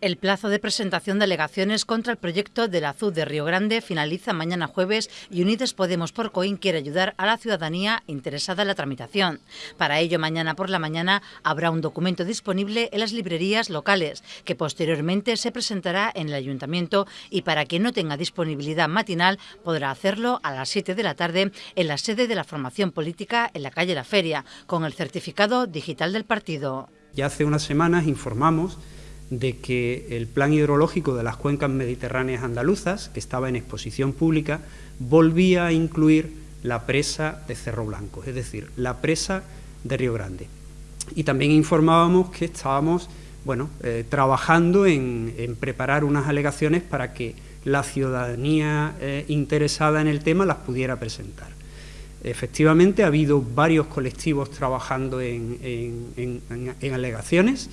El plazo de presentación de alegaciones contra el proyecto del Azul de Río Grande finaliza mañana jueves y Unides Podemos por Coín quiere ayudar a la ciudadanía interesada en la tramitación. Para ello, mañana por la mañana habrá un documento disponible en las librerías locales, que posteriormente se presentará en el ayuntamiento y para quien no tenga disponibilidad matinal podrá hacerlo a las 7 de la tarde en la sede de la formación política en la calle La Feria, con el certificado digital del partido. Ya hace unas semanas informamos de que el plan hidrológico de las cuencas mediterráneas andaluzas, que estaba en exposición pública, volvía a incluir la presa de Cerro Blanco, es decir, la presa de Río Grande. Y también informábamos que estábamos bueno, eh, trabajando en, preparar unas alegaciones para que la ciudadanía eh, interesada en el tema las pudiera presentar. Efectivamente, ha habido varios colectivos trabajando en alegaciones,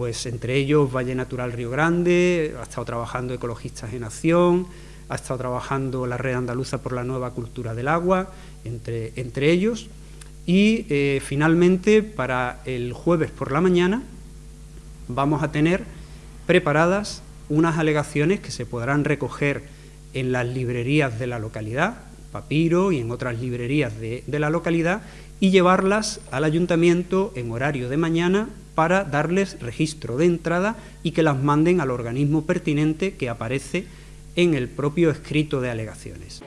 pues entre ellos Valle Natural Río Grande, ha estado trabajando Ecologistas en Acción, ha estado trabajando la Red Andaluza por la Nueva Cultura del Agua, entre, entre ellos, y eh, finalmente para el jueves por la mañana vamos a tener preparadas unas alegaciones que se podrán recoger en las librerías de la localidad, Papiro y en otras librerías de, de la localidad, y llevarlas al ayuntamiento en horario de mañana para darles registro de entrada y que las manden al organismo pertinente que aparece en el propio escrito de alegaciones.